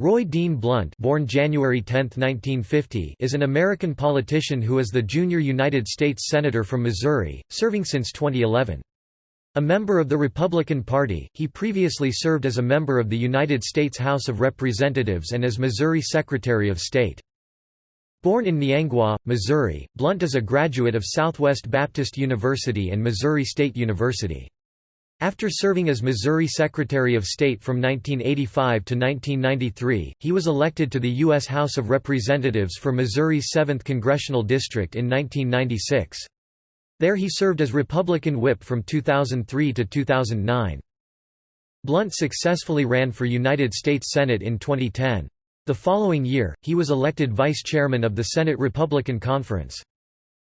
Roy Dean Blunt born January 10, 1950, is an American politician who is the junior United States Senator from Missouri, serving since 2011. A member of the Republican Party, he previously served as a member of the United States House of Representatives and as Missouri Secretary of State. Born in Niangua, Missouri, Blunt is a graduate of Southwest Baptist University and Missouri State University. After serving as Missouri Secretary of State from 1985 to 1993, he was elected to the U.S. House of Representatives for Missouri's 7th Congressional District in 1996. There he served as Republican whip from 2003 to 2009. Blunt successfully ran for United States Senate in 2010. The following year, he was elected vice chairman of the Senate Republican Conference.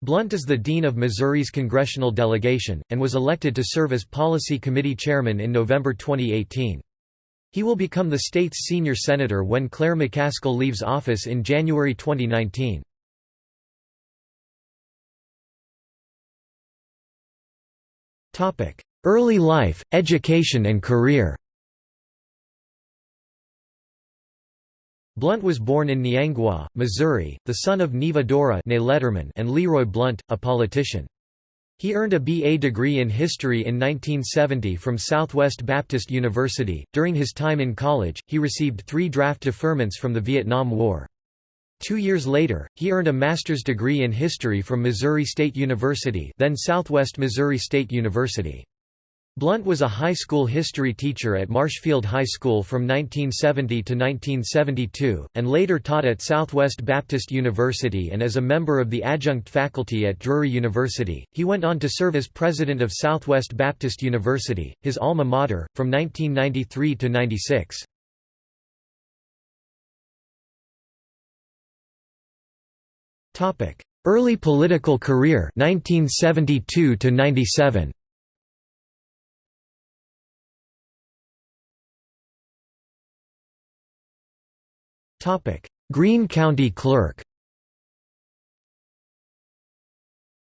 Blunt is the Dean of Missouri's congressional delegation, and was elected to serve as Policy Committee Chairman in November 2018. He will become the state's senior senator when Claire McCaskill leaves office in January 2019. Early life, education and career Blunt was born in Niangua, Missouri, the son of Neva Dora Letterman and Leroy Blunt, a politician. He earned a BA degree in history in 1970 from Southwest Baptist University. During his time in college, he received three draft deferments from the Vietnam War. Two years later, he earned a master's degree in history from Missouri State University then Southwest Missouri State University. Blunt was a high school history teacher at Marshfield High School from 1970 to 1972, and later taught at Southwest Baptist University and as a member of the adjunct faculty at Drury University. He went on to serve as president of Southwest Baptist University, his alma mater, from 1993 to 96. Early political career 1972 to 97. Greene County Clerk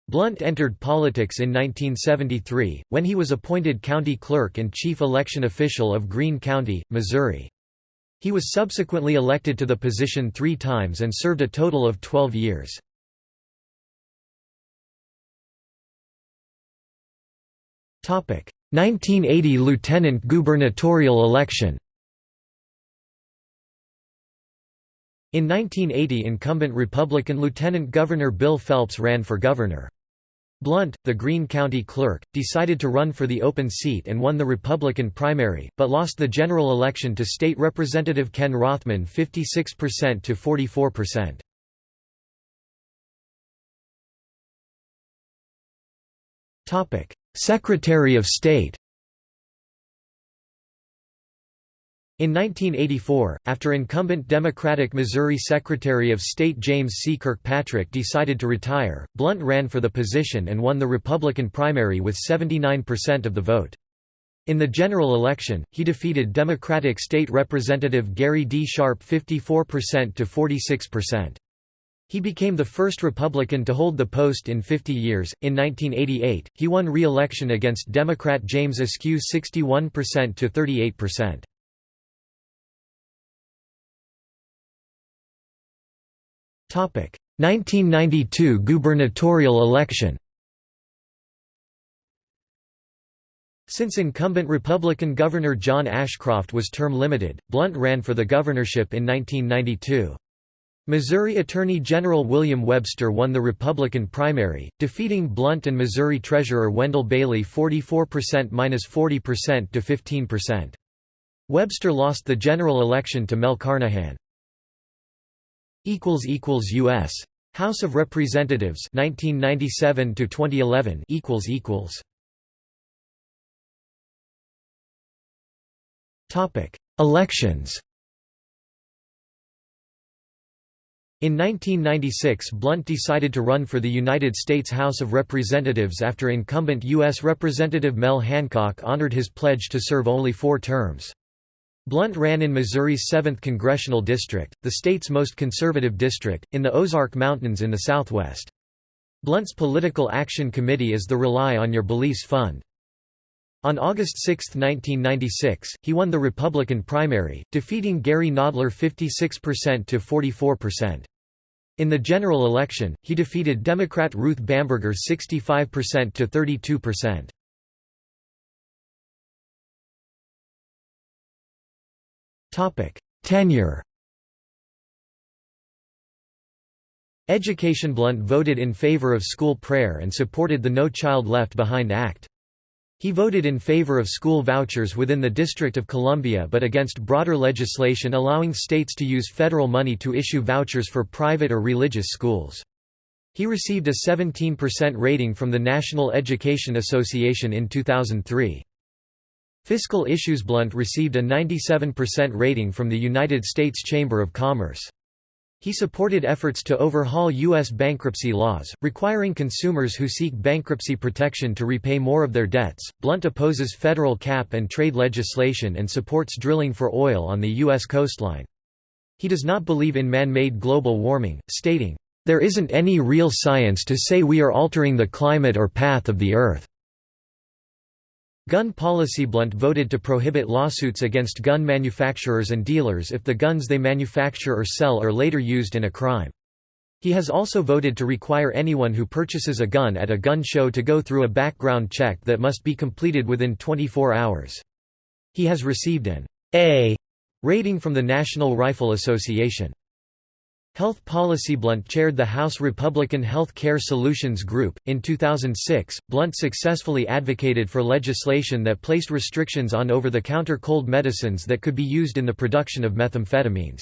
Blunt entered politics in 1973, when he was appointed county clerk and chief election official of Greene County, Missouri. He was subsequently elected to the position three times and served a total of 12 years. Topic: 1980 lieutenant gubernatorial election. In 1980 incumbent Republican Lieutenant Governor Bill Phelps ran for governor. Blunt, the Greene County clerk, decided to run for the open seat and won the Republican primary, but lost the general election to State Representative Ken Rothman 56% to 44%. Secretary of State In 1984, after incumbent Democratic Missouri Secretary of State James C. Kirkpatrick decided to retire, Blunt ran for the position and won the Republican primary with 79% of the vote. In the general election, he defeated Democratic State Representative Gary D. Sharp 54% to 46%. He became the first Republican to hold the post in 50 years. In 1988, he won re election against Democrat James Askew 61% to 38%. 1992 gubernatorial election Since incumbent Republican Governor John Ashcroft was term-limited, Blunt ran for the governorship in 1992. Missouri Attorney General William Webster won the Republican primary, defeating Blunt and Missouri Treasurer Wendell Bailey 44%–40% to 15%. Webster lost the general election to Mel Carnahan. U.S. House of Representatives 1997 to 2011 equals equals Topic Elections In 1996 Blunt decided to run for the United States House of Representatives after incumbent U.S. Representative Mel Hancock honored his pledge to serve only four terms. Blunt ran in Missouri's 7th Congressional District, the state's most conservative district, in the Ozark Mountains in the southwest. Blunt's political action committee is the Rely on Your Beliefs Fund. On August 6, 1996, he won the Republican primary, defeating Gary Nodler 56% to 44%. In the general election, he defeated Democrat Ruth Bamberger 65% to 32%. Tenure. Education Blunt voted in favor of school prayer and supported the No Child Left Behind Act. He voted in favor of school vouchers within the District of Columbia but against broader legislation allowing states to use federal money to issue vouchers for private or religious schools. He received a 17% rating from the National Education Association in 2003. Fiscal Issues Blunt received a 97% rating from the United States Chamber of Commerce. He supported efforts to overhaul U.S. bankruptcy laws, requiring consumers who seek bankruptcy protection to repay more of their debts. Blunt opposes federal cap and trade legislation and supports drilling for oil on the U.S. coastline. He does not believe in man made global warming, stating, There isn't any real science to say we are altering the climate or path of the Earth. Gun policy Blunt voted to prohibit lawsuits against gun manufacturers and dealers if the guns they manufacture or sell are later used in a crime. He has also voted to require anyone who purchases a gun at a gun show to go through a background check that must be completed within 24 hours. He has received an A rating from the National Rifle Association. Health Policy Blunt chaired the House Republican Health Care Solutions Group. In 2006, Blunt successfully advocated for legislation that placed restrictions on over the counter cold medicines that could be used in the production of methamphetamines.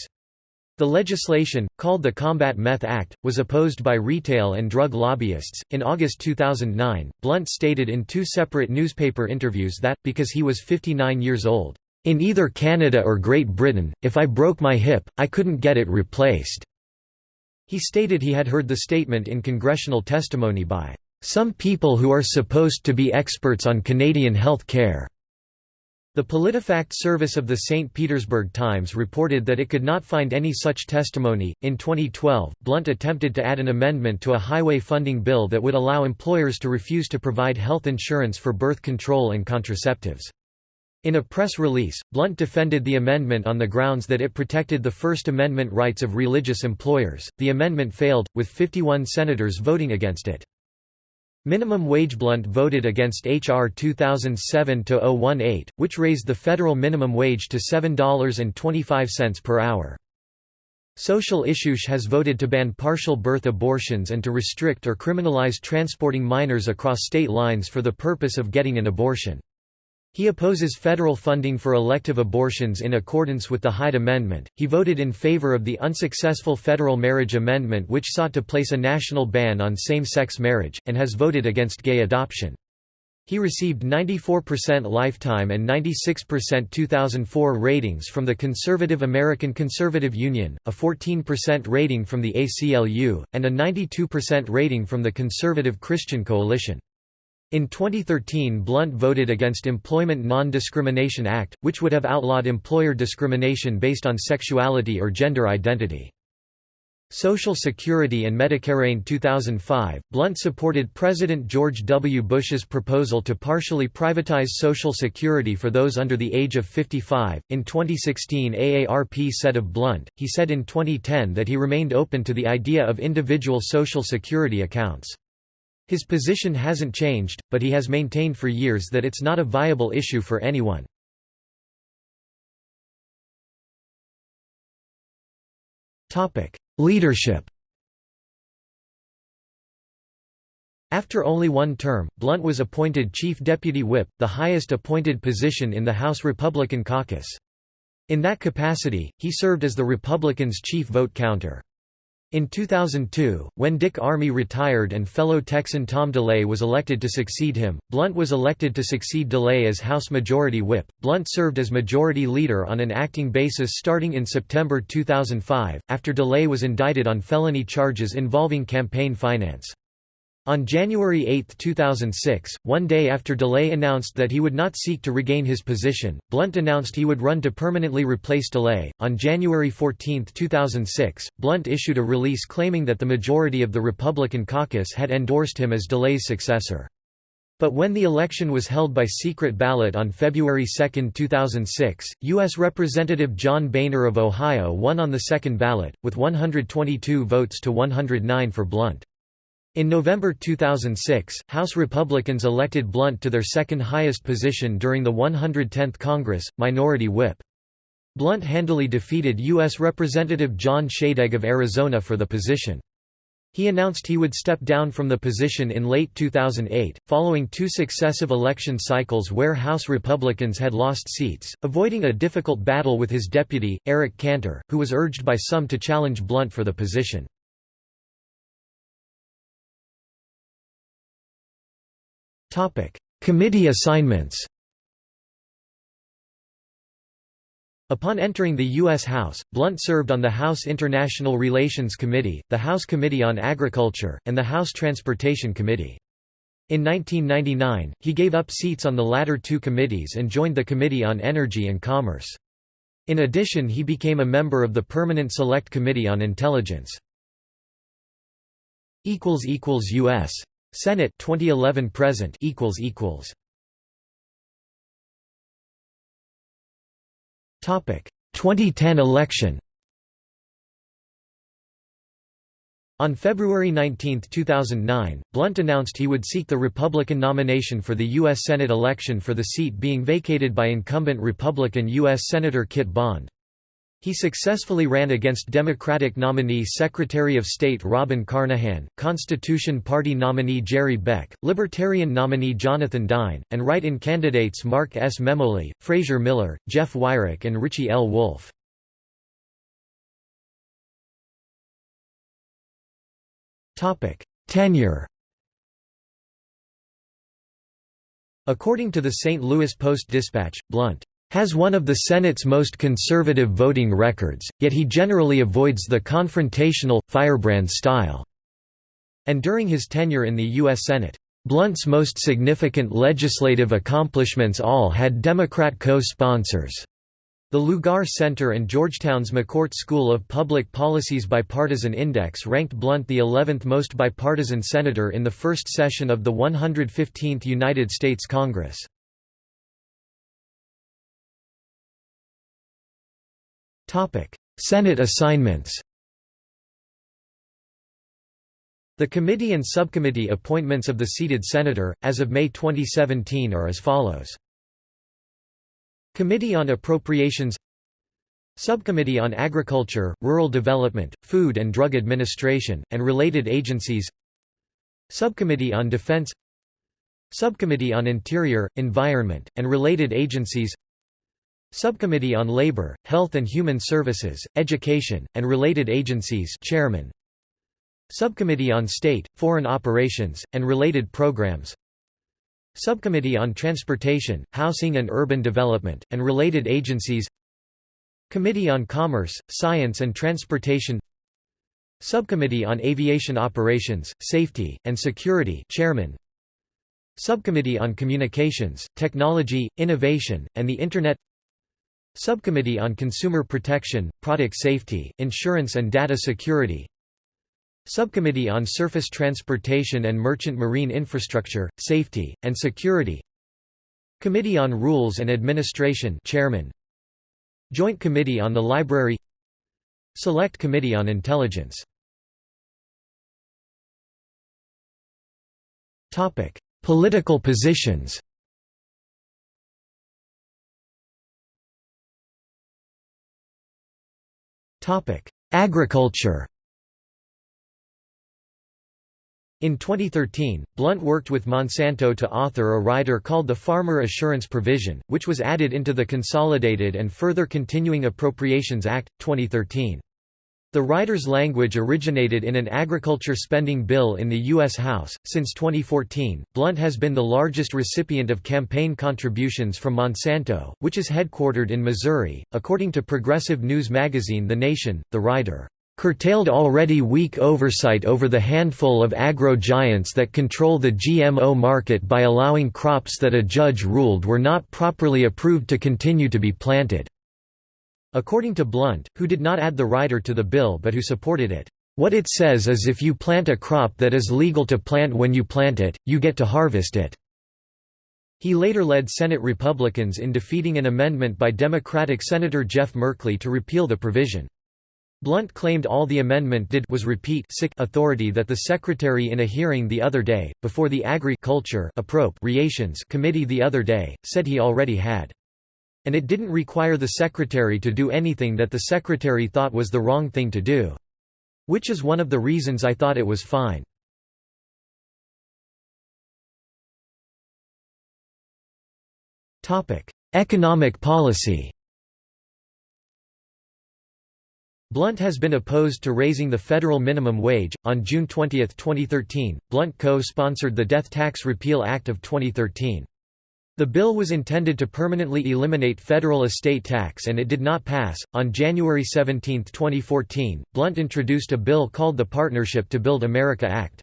The legislation, called the Combat Meth Act, was opposed by retail and drug lobbyists. In August 2009, Blunt stated in two separate newspaper interviews that, because he was 59 years old, in either Canada or Great Britain, if I broke my hip, I couldn't get it replaced. He stated he had heard the statement in congressional testimony by some people who are supposed to be experts on Canadian health care. The PolitiFact service of the St. Petersburg Times reported that it could not find any such testimony. In 2012, Blunt attempted to add an amendment to a highway funding bill that would allow employers to refuse to provide health insurance for birth control and contraceptives. In a press release, Blunt defended the amendment on the grounds that it protected the First Amendment rights of religious employers. The amendment failed, with 51 senators voting against it. Minimum wage Blunt voted against H.R. 2007-018, which raised the federal minimum wage to $7.25 per hour. Social Issues has voted to ban partial birth abortions and to restrict or criminalize transporting minors across state lines for the purpose of getting an abortion. He opposes federal funding for elective abortions in accordance with the Hyde Amendment. He voted in favor of the unsuccessful federal marriage amendment, which sought to place a national ban on same sex marriage, and has voted against gay adoption. He received 94% lifetime and 96% 2004 ratings from the Conservative American Conservative Union, a 14% rating from the ACLU, and a 92% rating from the Conservative Christian Coalition. In 2013 Blunt voted against Employment Non-Discrimination Act, which would have outlawed employer discrimination based on sexuality or gender identity. Social Security and Medicare in 2005, Blunt supported President George W. Bush's proposal to partially privatize Social Security for those under the age of 55. In 2016, AARP said of Blunt, he said in 2010 that he remained open to the idea of individual Social Security accounts. His position hasn't changed, but he has maintained for years that it's not a viable issue for anyone. Leadership After only one term, Blunt was appointed Chief Deputy Whip, the highest appointed position in the House Republican caucus. In that capacity, he served as the Republicans' chief vote counter. In 2002, when Dick Armey retired and fellow Texan Tom DeLay was elected to succeed him, Blunt was elected to succeed DeLay as House Majority Whip. Blunt served as Majority Leader on an acting basis starting in September 2005, after DeLay was indicted on felony charges involving campaign finance. On January 8, 2006, one day after DeLay announced that he would not seek to regain his position, Blunt announced he would run to permanently replace DeLay. On January 14, 2006, Blunt issued a release claiming that the majority of the Republican caucus had endorsed him as DeLay's successor. But when the election was held by secret ballot on February 2, 2006, U.S. Representative John Boehner of Ohio won on the second ballot, with 122 votes to 109 for Blunt. In November 2006, House Republicans elected Blunt to their second highest position during the 110th Congress, Minority Whip. Blunt handily defeated U.S. Representative John Shadegg of Arizona for the position. He announced he would step down from the position in late 2008, following two successive election cycles where House Republicans had lost seats, avoiding a difficult battle with his deputy, Eric Cantor, who was urged by some to challenge Blunt for the position. Committee assignments Upon entering the U.S. House, Blunt served on the House International Relations Committee, the House Committee on Agriculture, and the House Transportation Committee. In 1999, he gave up seats on the latter two committees and joined the Committee on Energy and Commerce. In addition he became a member of the Permanent Select Committee on Intelligence. U.S. Senate 2011 present equals equals Topic 2010 election On February 19, 2009, Blunt announced he would seek the Republican nomination for the U.S. Senate election for the seat being vacated by incumbent Republican U.S. Senator Kit Bond. He successfully ran against Democratic nominee Secretary of State Robin Carnahan, Constitution Party nominee Jerry Beck, Libertarian nominee Jonathan Dine, and write-in candidates Mark S. Memoli, Fraser Miller, Jeff Wyrick and Richie L. Wolff. Tenure According to the St. Louis Post-Dispatch, Blunt has one of the Senate's most conservative voting records, yet he generally avoids the confrontational, firebrand style. And during his tenure in the U.S. Senate, Blunt's most significant legislative accomplishments all had Democrat co-sponsors. The Lugar Center and Georgetown's McCourt School of Public Policy's Bipartisan Index ranked Blunt the 11th most bipartisan senator in the first session of the 115th United States Congress. Senate assignments The committee and subcommittee appointments of the seated senator, as of May 2017 are as follows. Committee on Appropriations Subcommittee on Agriculture, Rural Development, Food and Drug Administration, and related agencies Subcommittee on Defense Subcommittee on Interior, Environment, and related agencies Subcommittee on Labor, Health and Human Services, Education, and Related Agencies Chairman. Subcommittee on State, Foreign Operations, and Related Programs. Subcommittee on Transportation, Housing and Urban Development, and Related Agencies. Committee on Commerce, Science and Transportation. Subcommittee on Aviation Operations, Safety, and Security Chairman. Subcommittee on Communications, Technology, Innovation, and the Internet Subcommittee on Consumer Protection, Product Safety, Insurance and Data Security. Subcommittee on Surface Transportation and Merchant Marine Infrastructure, Safety, and Security. Committee on Rules and Administration Chairman. Joint Committee on the Library. Select Committee on Intelligence. Political positions Agriculture In 2013, Blunt worked with Monsanto to author a rider called the Farmer Assurance Provision, which was added into the Consolidated and Further Continuing Appropriations Act, 2013. The rider's language originated in an agriculture spending bill in the U.S. House. Since 2014, Blunt has been the largest recipient of campaign contributions from Monsanto, which is headquartered in Missouri. According to progressive news magazine The Nation, the rider curtailed already weak oversight over the handful of agro-giants that control the GMO market by allowing crops that a judge ruled were not properly approved to continue to be planted. According to Blunt, who did not add the rider to the bill but who supported it, "...what it says is if you plant a crop that is legal to plant when you plant it, you get to harvest it." He later led Senate Republicans in defeating an amendment by Democratic Senator Jeff Merkley to repeal the provision. Blunt claimed all the amendment did was repeat sick authority that the Secretary in a hearing the other day, before the Agri-Culture Committee the other day, said he already had. And it didn't require the Secretary to do anything that the Secretary thought was the wrong thing to do. Which is one of the reasons I thought it was fine. Economic policy Blunt has been opposed to raising the federal minimum wage. On June 20, 2013, Blunt co sponsored the Death Tax Repeal Act of 2013. The bill was intended to permanently eliminate federal estate tax and it did not pass. On January 17, 2014, Blunt introduced a bill called the Partnership to Build America Act.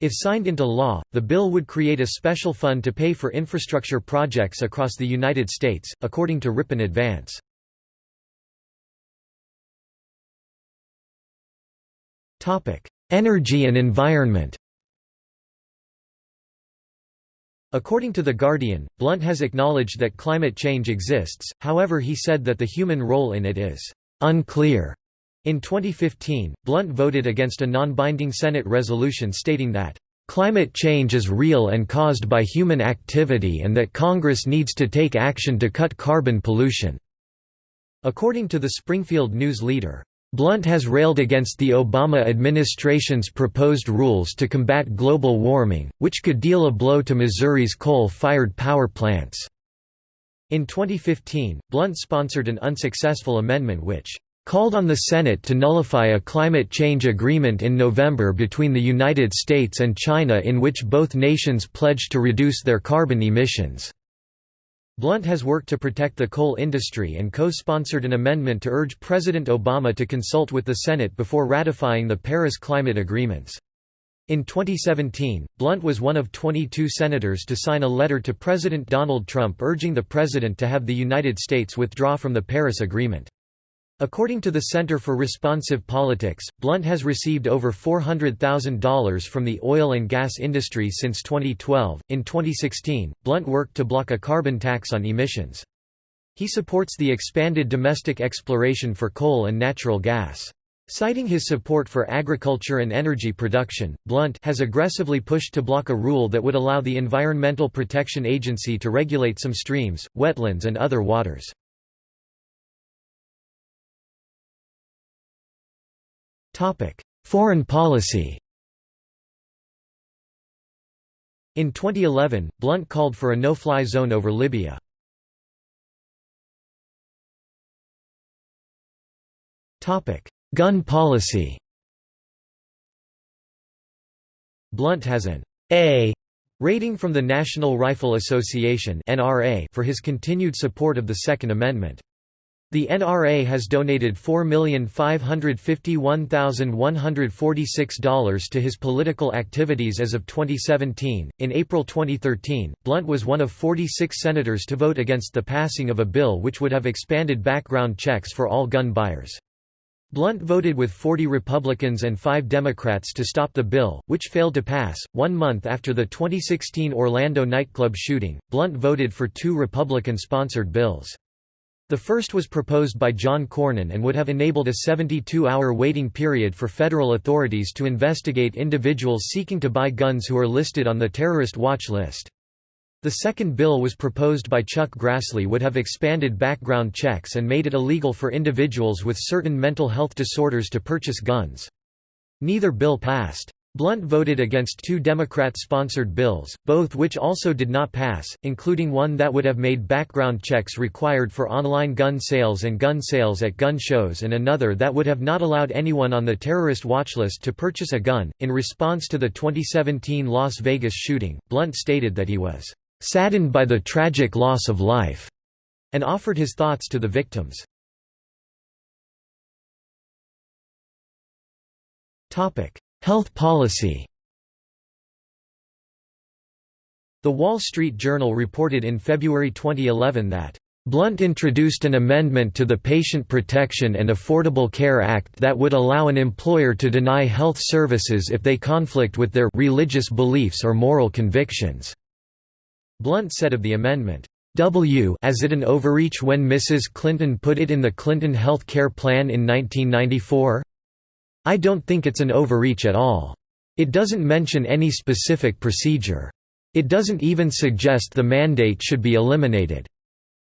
If signed into law, the bill would create a special fund to pay for infrastructure projects across the United States, according to Ripon Advance. Energy and environment According to The Guardian, Blunt has acknowledged that climate change exists, however he said that the human role in it is «unclear». In 2015, Blunt voted against a non-binding Senate resolution stating that Climate change is real and caused by human activity and that Congress needs to take action to cut carbon pollution." According to the Springfield News leader, Blunt has railed against the Obama administration's proposed rules to combat global warming, which could deal a blow to Missouri's coal-fired power plants. In 2015, Blunt sponsored an unsuccessful amendment which called on the Senate to nullify a climate change agreement in November between the United States and China in which both nations pledged to reduce their carbon emissions. Blunt has worked to protect the coal industry and co-sponsored an amendment to urge President Obama to consult with the Senate before ratifying the Paris Climate Agreements. In 2017, Blunt was one of 22 senators to sign a letter to President Donald Trump urging the president to have the United States withdraw from the Paris Agreement. According to the Center for Responsive Politics, Blunt has received over $400,000 from the oil and gas industry since 2012. In 2016, Blunt worked to block a carbon tax on emissions. He supports the expanded domestic exploration for coal and natural gas. Citing his support for agriculture and energy production, Blunt has aggressively pushed to block a rule that would allow the Environmental Protection Agency to regulate some streams, wetlands and other waters. Foreign policy In 2011, Blunt called for a no-fly zone over Libya. Gun policy Blunt has an A rating from the National Rifle Association for his continued support of the Second Amendment. The NRA has donated $4,551,146 to his political activities as of 2017. In April 2013, Blunt was one of 46 senators to vote against the passing of a bill which would have expanded background checks for all gun buyers. Blunt voted with 40 Republicans and 5 Democrats to stop the bill, which failed to pass. One month after the 2016 Orlando nightclub shooting, Blunt voted for two Republican sponsored bills. The first was proposed by John Cornyn and would have enabled a 72-hour waiting period for federal authorities to investigate individuals seeking to buy guns who are listed on the terrorist watch list. The second bill was proposed by Chuck Grassley would have expanded background checks and made it illegal for individuals with certain mental health disorders to purchase guns. Neither bill passed. Blunt voted against two Democrat-sponsored bills, both which also did not pass, including one that would have made background checks required for online gun sales and gun sales at gun shows and another that would have not allowed anyone on the terrorist watchlist to purchase a gun. In response to the 2017 Las Vegas shooting, Blunt stated that he was saddened by the tragic loss of life and offered his thoughts to the victims. Topic: Health policy The Wall Street Journal reported in February 2011 that Blunt introduced an amendment to the Patient Protection and Affordable Care Act that would allow an employer to deny health services if they conflict with their religious beliefs or moral convictions. Blunt said of the amendment, W as it an overreach when Mrs. Clinton put it in the Clinton health care plan in 1994? I don't think it's an overreach at all. It doesn't mention any specific procedure. It doesn't even suggest the mandate should be eliminated.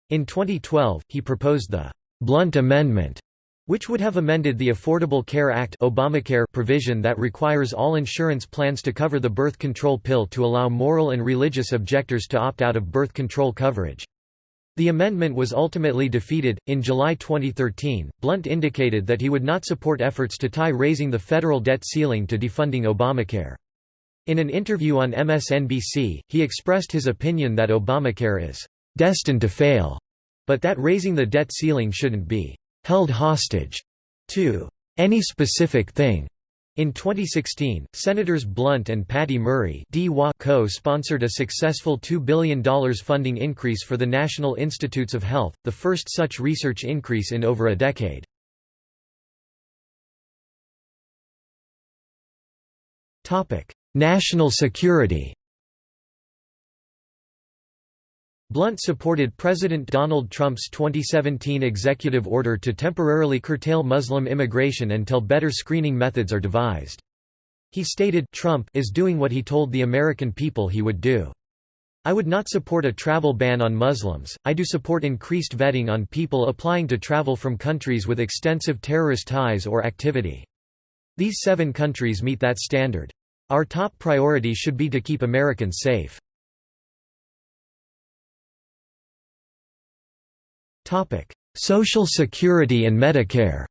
In 2012, he proposed the Blunt Amendment, which would have amended the Affordable Care Act Obamacare provision that requires all insurance plans to cover the birth control pill to allow moral and religious objectors to opt out of birth control coverage. The amendment was ultimately defeated. In July 2013, Blunt indicated that he would not support efforts to tie raising the federal debt ceiling to defunding Obamacare. In an interview on MSNBC, he expressed his opinion that Obamacare is destined to fail, but that raising the debt ceiling shouldn't be held hostage to any specific thing. In 2016, Senators Blunt and Patty Murray co-sponsored a successful $2 billion funding increase for the National Institutes of Health, the first such research increase in over a decade. National security Blunt supported President Donald Trump's 2017 executive order to temporarily curtail Muslim immigration until better screening methods are devised. He stated, Trump is doing what he told the American people he would do. I would not support a travel ban on Muslims, I do support increased vetting on people applying to travel from countries with extensive terrorist ties or activity. These seven countries meet that standard. Our top priority should be to keep Americans safe. Social Security and Medicare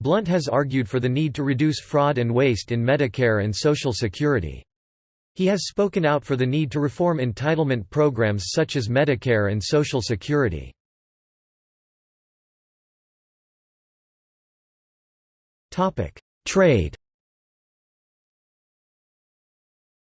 Blunt has argued for the need to reduce fraud and waste in Medicare and Social Security. He has spoken out for the need to reform entitlement programs such as Medicare and Social Security. Trade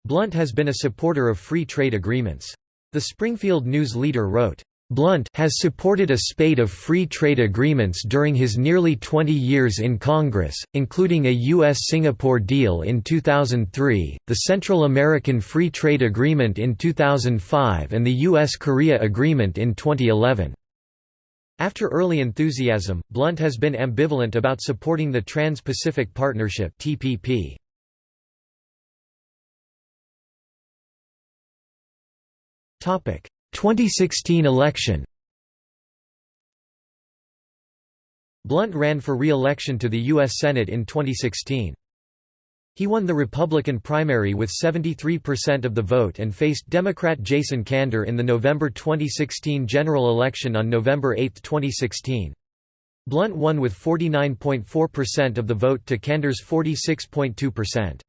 Blunt has been a supporter of free trade agreements. The Springfield News Leader wrote, Blunt has supported a spate of free trade agreements during his nearly 20 years in Congress, including a U.S.-Singapore deal in 2003, the Central American Free Trade Agreement in 2005 and the U.S.-Korea Agreement in 2011. After early enthusiasm, Blunt has been ambivalent about supporting the Trans-Pacific Partnership TPP. 2016 election Blunt ran for re-election to the U.S. Senate in 2016. He won the Republican primary with 73% of the vote and faced Democrat Jason Kander in the November 2016 general election on November 8, 2016. Blunt won with 49.4% of the vote to Kander's 46.2%.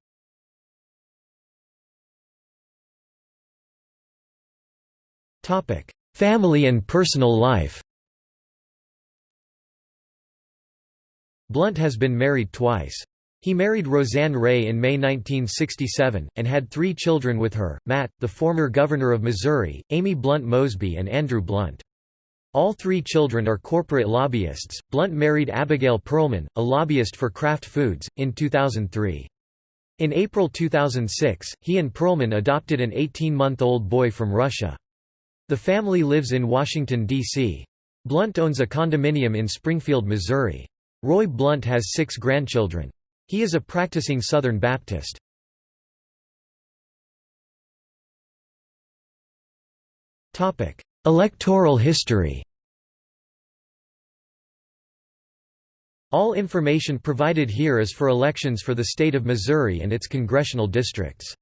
Family and personal life Blunt has been married twice. He married Roseanne Ray in May 1967, and had three children with her, Matt, the former governor of Missouri, Amy Blunt Mosby and Andrew Blunt. All three children are corporate lobbyists. Blunt married Abigail Perlman, a lobbyist for Kraft Foods, in 2003. In April 2006, he and Pearlman adopted an 18-month-old boy from Russia. The family lives in Washington, D.C. Blunt owns a condominium in Springfield, Missouri. Roy Blunt has six grandchildren. He is a practicing Southern Baptist. Electoral history All information provided here is for elections for the state of Missouri and its congressional districts.